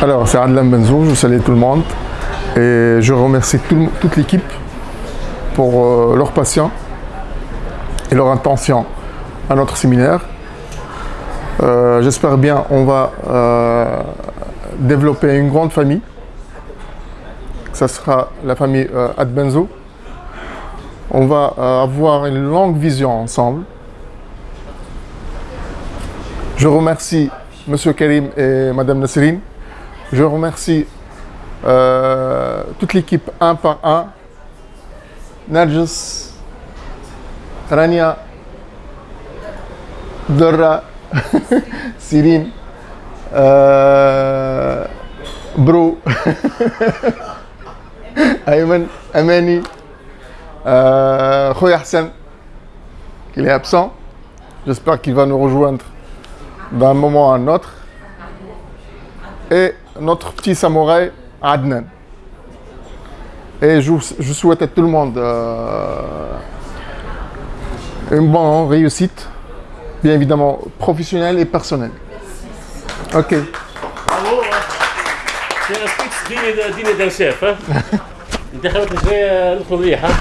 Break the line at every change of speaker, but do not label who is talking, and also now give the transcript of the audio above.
Alors, c'est Adlan Benzo, je salue tout le monde et je remercie tout- toute l'équipe pour euh, leur patience et leur intention à notre séminaire. Euh, J'espère bien on va euh, développer une grande famille. Ça sera la famille Adbenzo. On va avoir une longue vision ensemble. Je remercie Monsieur Karim et Madame Nasserine. Je remercie euh, toute l'équipe un par un. Narjus, Rania, Dora, Cyrine, euh, Bro, Ayman, Amani, euh, Hassan, qui est absent. J'espère qu'il va nous rejoindre d'un moment à un autre notre petit samouraï, Adnan. Et je, je souhaite à tout le monde euh, une bonne réussite, bien évidemment professionnelle et personnelle. Ok.
Bravo. يا سبيكس ديني ديني دان شيف ها انت خليك شويه ندخل ريح ها